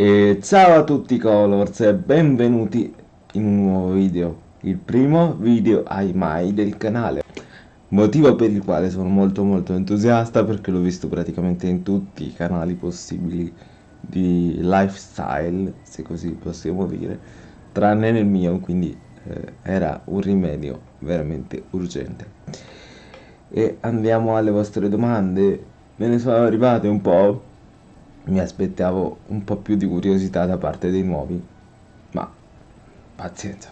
E ciao a tutti Colors e benvenuti in un nuovo video, il primo video ai mai del canale. Motivo per il quale sono molto molto entusiasta perché l'ho visto praticamente in tutti i canali possibili di lifestyle, se così possiamo dire, tranne nel mio, quindi eh, era un rimedio veramente urgente. E andiamo alle vostre domande, me ne sono arrivate un po', mi aspettavo un po' più di curiosità da parte dei nuovi, ma pazienza.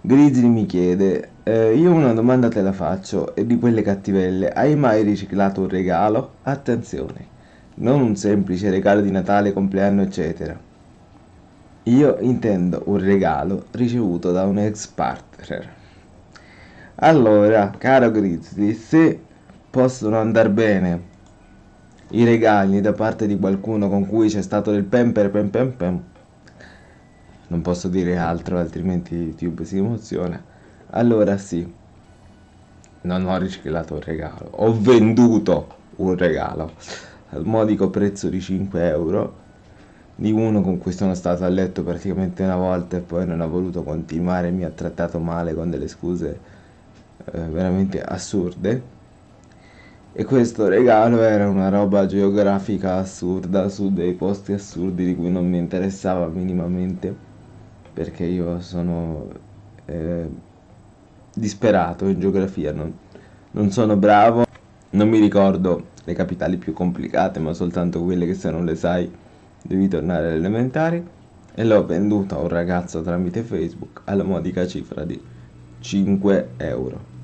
Grizzly mi chiede, eh, io una domanda te la faccio, e di quelle cattivelle, hai mai riciclato un regalo? Attenzione, non un semplice regalo di Natale, compleanno, eccetera. Io intendo un regalo ricevuto da un ex partner. Allora, caro Grizzly, se possono andare bene i regali da parte di qualcuno con cui c'è stato del pem per pem pem non posso dire altro altrimenti YouTube si emoziona. Allora sì. Non ho riciclato un regalo. Ho venduto un regalo. Al modico prezzo di 5 euro di uno con cui sono stato a letto praticamente una volta e poi non ha voluto continuare mi ha trattato male con delle scuse eh, veramente assurde e questo regalo era una roba geografica assurda su dei posti assurdi di cui non mi interessava minimamente perché io sono eh, disperato in geografia, non, non sono bravo, non mi ricordo le capitali più complicate ma soltanto quelle che se non le sai devi tornare alle elementari e l'ho venduto a un ragazzo tramite Facebook alla modica cifra di 5 euro.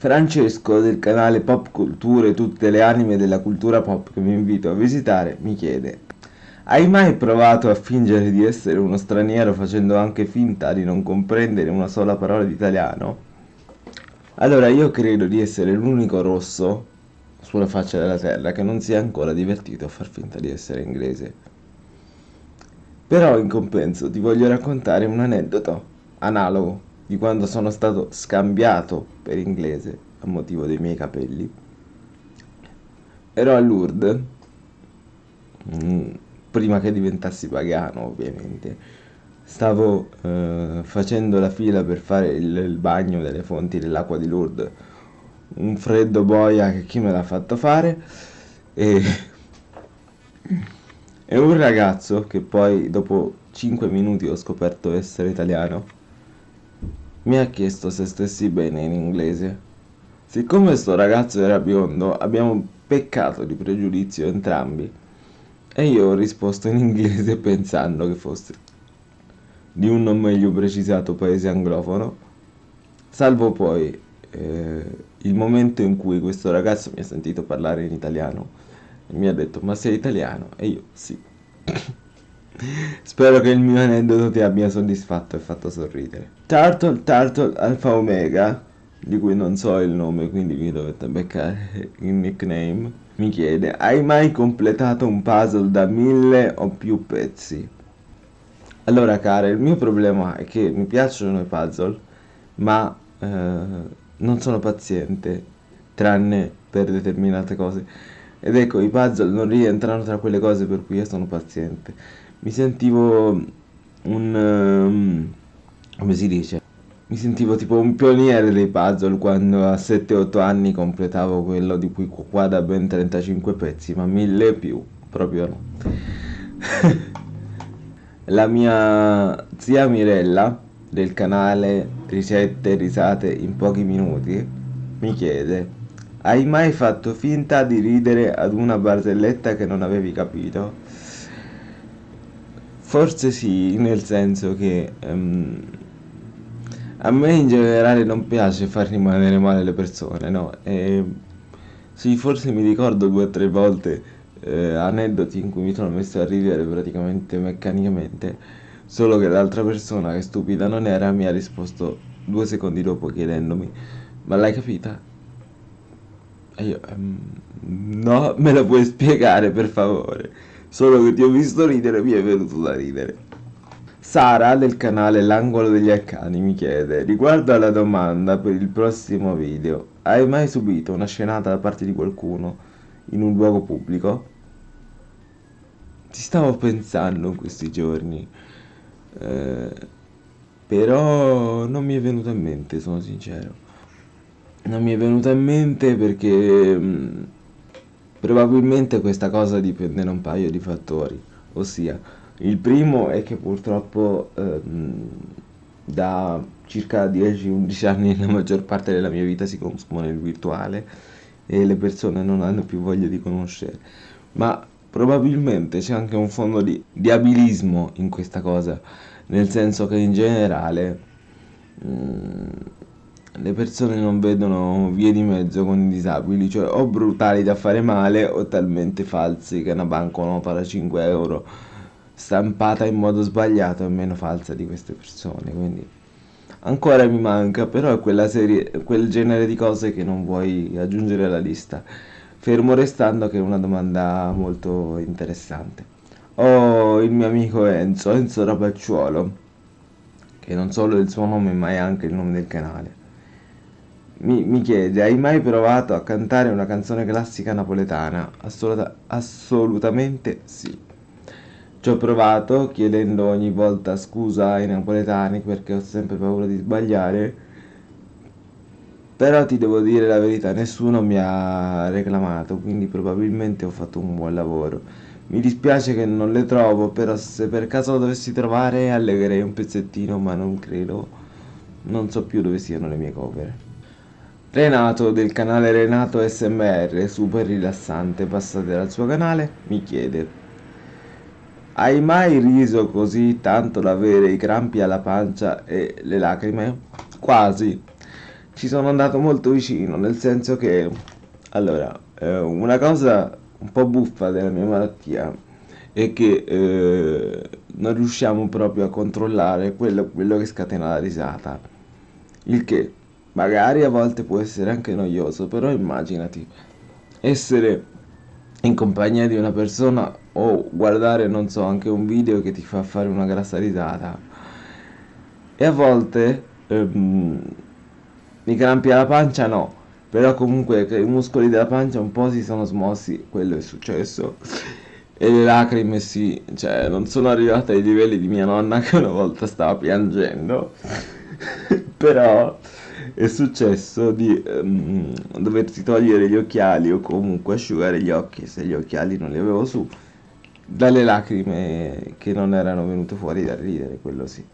Francesco del canale Pop Culture tutte le anime della cultura pop che vi invito a visitare mi chiede Hai mai provato a fingere di essere uno straniero facendo anche finta di non comprendere una sola parola di italiano? Allora io credo di essere l'unico rosso sulla faccia della terra che non si è ancora divertito a far finta di essere inglese. Però in compenso ti voglio raccontare un aneddoto analogo di quando sono stato scambiato per inglese a motivo dei miei capelli. Ero a Lourdes, mm, prima che diventassi pagano ovviamente. Stavo eh, facendo la fila per fare il, il bagno delle fonti dell'acqua di Lourdes. Un freddo boia che chi me l'ha fatto fare e... e un ragazzo che poi dopo 5 minuti ho scoperto essere italiano mi ha chiesto se stessi bene in inglese. Siccome sto ragazzo era biondo, abbiamo peccato di pregiudizio entrambi. E io ho risposto in inglese pensando che fosse di un non meglio precisato paese anglofono, salvo poi eh, il momento in cui questo ragazzo mi ha sentito parlare in italiano e mi ha detto ma sei italiano? E io sì. Spero che il mio aneddoto ti abbia soddisfatto e fatto sorridere. Turtle Turtle Alpha Omega, di cui non so il nome, quindi vi dovete beccare il nickname, mi chiede, hai mai completato un puzzle da mille o più pezzi? Allora cara, il mio problema è che mi piacciono i puzzle, ma eh, non sono paziente, tranne per determinate cose. Ed ecco, i puzzle non rientrano tra quelle cose per cui io sono paziente mi sentivo un... Um, come si dice? Mi sentivo tipo un pioniere dei puzzle quando a 7-8 anni completavo quello di cui qua da ben 35 pezzi, ma mille più, proprio no. La mia zia Mirella del canale Ricette risate in pochi minuti mi chiede hai mai fatto finta di ridere ad una barzelletta che non avevi capito? Forse sì, nel senso che um, a me in generale non piace far rimanere male le persone, no? E, sì, forse mi ricordo due o tre volte eh, aneddoti in cui mi sono messo a ridere praticamente meccanicamente, solo che l'altra persona, che stupida non era, mi ha risposto due secondi dopo chiedendomi, ma l'hai capita? E io, um, no, me la puoi spiegare per favore? Solo che ti ho visto ridere e mi è venuto da ridere. Sara del canale L'angolo degli arcani mi chiede, riguardo alla domanda per il prossimo video, hai mai subito una scenata da parte di qualcuno in un luogo pubblico? Ci stavo pensando in questi giorni, eh, però non mi è venuto in mente, sono sincero. Non mi è venuto in mente perché mh, mm, probabilmente questa cosa dipende da un paio di fattori, ossia il primo è che purtroppo eh, da circa 10-11 anni la maggior parte della mia vita si consuma nel virtuale e le persone non hanno più voglia di conoscere. Ma probabilmente c'è anche un fondo di, di abilismo in questa cosa, nel senso che in generale mh, mm, le persone non vedono vie di mezzo con i disabili, cioè o brutali da fare male o talmente falsi che una banconota da 5 euro stampata in modo sbagliato è meno falsa di queste persone, quindi ancora mi manca, però è serie, quel genere di cose che non vuoi aggiungere alla lista. Fermo restando che è una domanda molto interessante. Ho il mio amico Enzo, Enzo Rapacciuolo, che non solo il suo nome ma è anche il nome del canale. Mi, mi chiede, hai mai provato a cantare una canzone classica napoletana? Assoluta, assolutamente sì. Ci ho provato chiedendo ogni volta scusa ai napoletani perché ho sempre paura di sbagliare però ti devo dire la verità, nessuno mi ha reclamato, quindi probabilmente ho fatto un buon lavoro. Mi dispiace che non le trovo, però se per caso lo dovessi trovare allegherei un pezzettino, ma non credo, non so più dove siano le mie cover. Renato del canale Renato SMR, super rilassante, passate dal suo canale, mi chiede Hai mai riso così tanto da avere i crampi alla pancia e le lacrime? Quasi, ci sono andato molto vicino, nel senso che, allora, eh, una cosa un po' buffa della mia malattia è che eh, non riusciamo proprio a controllare quello, quello che scatena la risata. Il che magari a volte può essere anche noioso, però immaginati essere in compagnia di una persona o guardare, non so, anche un video che ti fa fare una grassa risata. E a volte ehm, mi crampi alla pancia no, però comunque i muscoli della pancia un po' si sono smossi, quello è successo. E le lacrime sì, cioè non sono arrivate ai livelli di mia nonna che una volta stava piangendo, però è successo di um, doversi togliere gli occhiali o comunque asciugare gli occhi se gli occhiali non li avevo su dalle lacrime che non erano venute fuori da ridere, quello sì.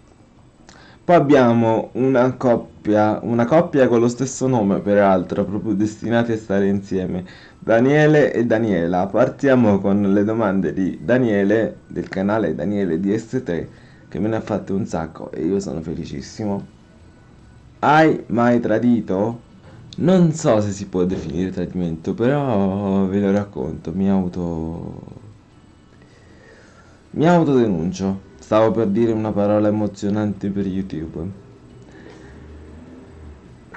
Poi abbiamo una coppia, una coppia con lo stesso nome peraltro, proprio destinati a stare insieme, Daniele e Daniela. Partiamo con le domande di Daniele, del canale Daniele DS3, che me ne ha fatte un sacco e io sono felicissimo. Hai mai tradito? Non so se si può definire tradimento, però ve lo racconto, mi auto... mi autodenuncio. Stavo per dire una parola emozionante per YouTube.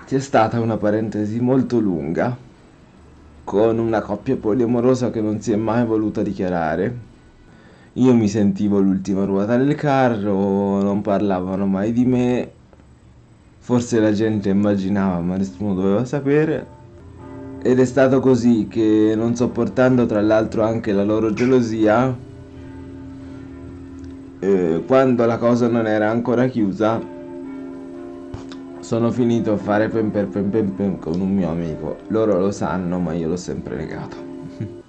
C'è stata una parentesi molto lunga con una coppia poliamorosa che non si è mai voluta dichiarare. Io mi sentivo l'ultima ruota del carro, non parlavano mai di me. Forse la gente immaginava, ma nessuno doveva sapere. Ed è stato così che, non sopportando tra l'altro anche la loro gelosia, eh, quando la cosa non era ancora chiusa sono finito a fare pem per pem pem pem con un mio amico. Loro lo sanno ma io l'ho sempre negato.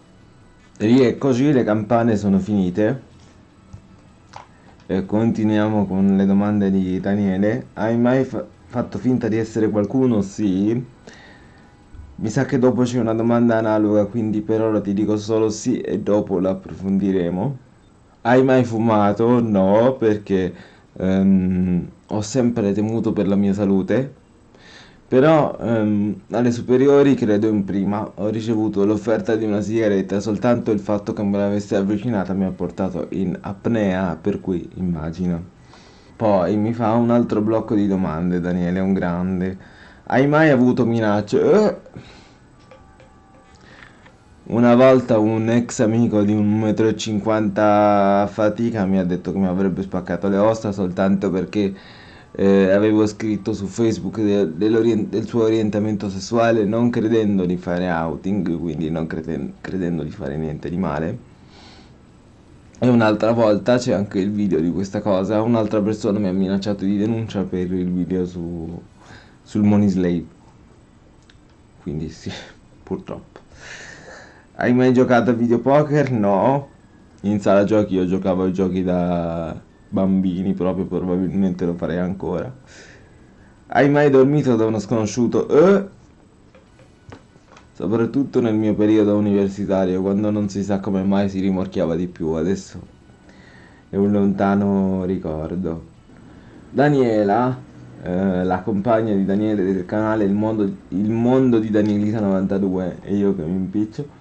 E così le campane sono finite. E continuiamo con le domande di Daniele. Hai mai fa fatto finta di essere qualcuno? sì. Mi sa che dopo c'è una domanda analoga quindi per ora ti dico solo sì e dopo la approfondiremo hai mai fumato? No, perché um, ho sempre temuto per la mia salute. Però um, alle superiori, credo in prima, ho ricevuto l'offerta di una sigaretta, soltanto il fatto che me l'avesse avvicinata mi ha portato in apnea, per cui immagino. Poi mi fa un altro blocco di domande, Daniele, un grande. Hai mai avuto minacce? Eh una volta un ex amico di 1,50 m a fatica mi ha detto che mi avrebbe spaccato le ossa soltanto perché eh, avevo scritto su Facebook de del suo orientamento sessuale non credendo di fare outing, quindi non creden credendo di fare niente di male. E un'altra volta c'è anche il video di questa cosa, un'altra persona mi ha minacciato di denuncia per il video su, sul Money Slave. Quindi sì, purtroppo. Hai mai giocato a videopoker? No. In sala giochi io giocavo ai giochi da bambini, proprio probabilmente lo farei ancora. Hai mai dormito da uno sconosciuto? Eh? soprattutto nel mio periodo universitario, quando non si sa come mai si rimorchiava di più, adesso è un lontano ricordo. Daniela, eh, la compagna di Daniele del canale Il Mondo, il mondo di Danielita 92, e io che mi impiccio,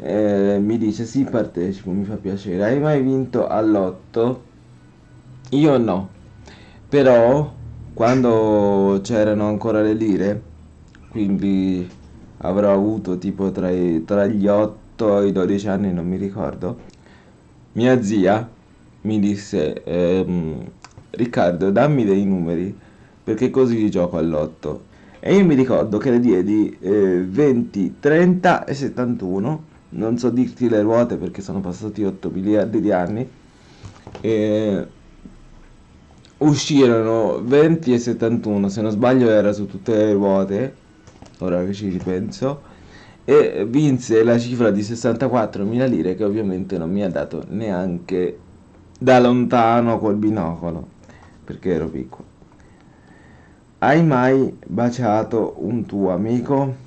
eh, mi dice sì partecipo, mi fa piacere. Hai mai vinto all'otto? Io no, però quando c'erano ancora le lire, quindi avrò avuto tipo tra, i, tra gli 8 e i 12 anni, non mi ricordo, mia zia mi disse, ehm, Riccardo dammi dei numeri perché così gioco all'otto. E io mi ricordo che le diedi eh, 20, 30 e 71, non so dirti le ruote perché sono passati 8 miliardi di anni, e uscirono 20 e 71, se non sbaglio era su tutte le ruote, ora che ci ripenso, e vinse la cifra di 64.000 lire che ovviamente non mi ha dato neanche da lontano col binocolo, perché ero piccolo. Hai mai baciato un tuo amico?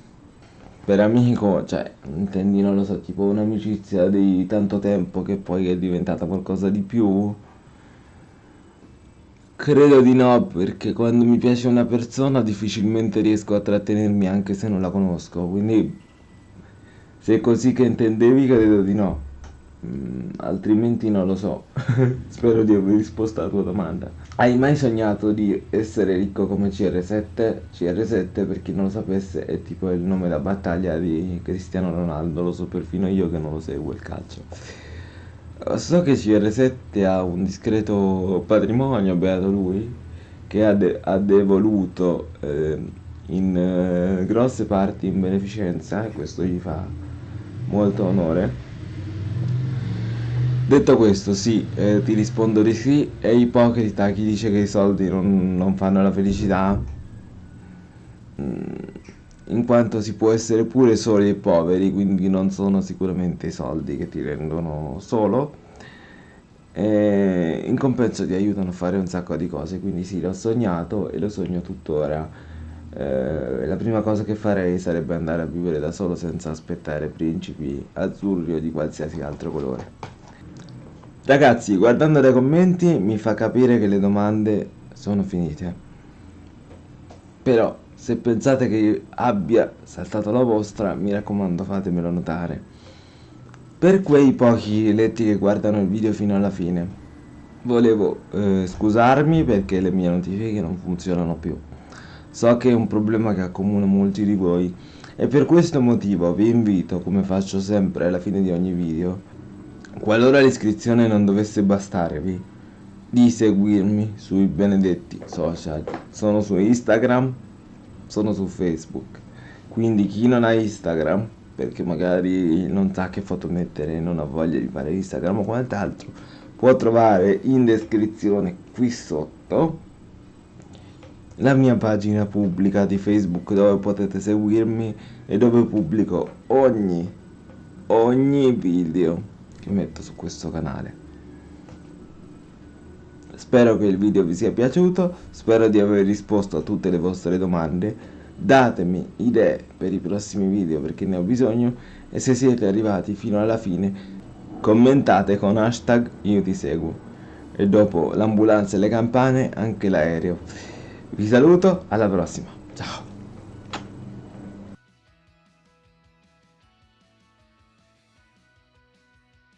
Per amico, cioè, intendi, non lo so, tipo un'amicizia di tanto tempo che poi è diventata qualcosa di più? Credo di no, perché quando mi piace una persona difficilmente riesco a trattenermi anche se non la conosco, quindi se è così che intendevi credo di no, mm, altrimenti non lo so, spero di aver risposto alla tua domanda. Hai mai sognato di essere ricco come CR7? CR7 per chi non lo sapesse è tipo il nome da battaglia di Cristiano Ronaldo, lo so perfino io che non lo seguo il calcio. So che CR7 ha un discreto patrimonio, beato lui, che ha, de ha devoluto eh, in eh, grosse parti in beneficenza e questo gli fa molto onore. Detto questo, sì, eh, ti rispondo di sì, è ipocrita chi dice che i soldi non, non fanno la felicità, mm, in quanto si può essere pure soli e poveri, quindi non sono sicuramente i soldi che ti rendono solo, e in compenso ti aiutano a fare un sacco di cose, quindi sì, l'ho sognato e lo sogno tuttora. Eh, la prima cosa che farei sarebbe andare a vivere da solo senza aspettare principi azzurri o di qualsiasi altro colore. Ragazzi, guardando dai commenti mi fa capire che le domande sono finite. Però, se pensate che abbia saltato la vostra, mi raccomando fatemelo notare. Per quei pochi letti che guardano il video fino alla fine, volevo eh, scusarmi perché le mie notifiche non funzionano più. So che è un problema che accomuna molti di voi e per questo motivo vi invito, come faccio sempre alla fine di ogni video, qualora l'iscrizione non dovesse bastarvi, di seguirmi sui benedetti social. Sono su Instagram, sono su Facebook. Quindi chi non ha Instagram perché magari non sa che foto mettere, non ha voglia di fare Instagram o quant'altro, può trovare in descrizione qui sotto la mia pagina pubblica di Facebook dove potete seguirmi e dove pubblico ogni, ogni video che metto su questo canale. Spero che il video vi sia piaciuto, spero di aver risposto a tutte le vostre domande. Datemi idee per i prossimi video perché ne ho bisogno e se siete arrivati fino alla fine commentate con hashtag io ti seguo. E dopo l'ambulanza e le campane anche l'aereo. Vi saluto alla prossima. Ciao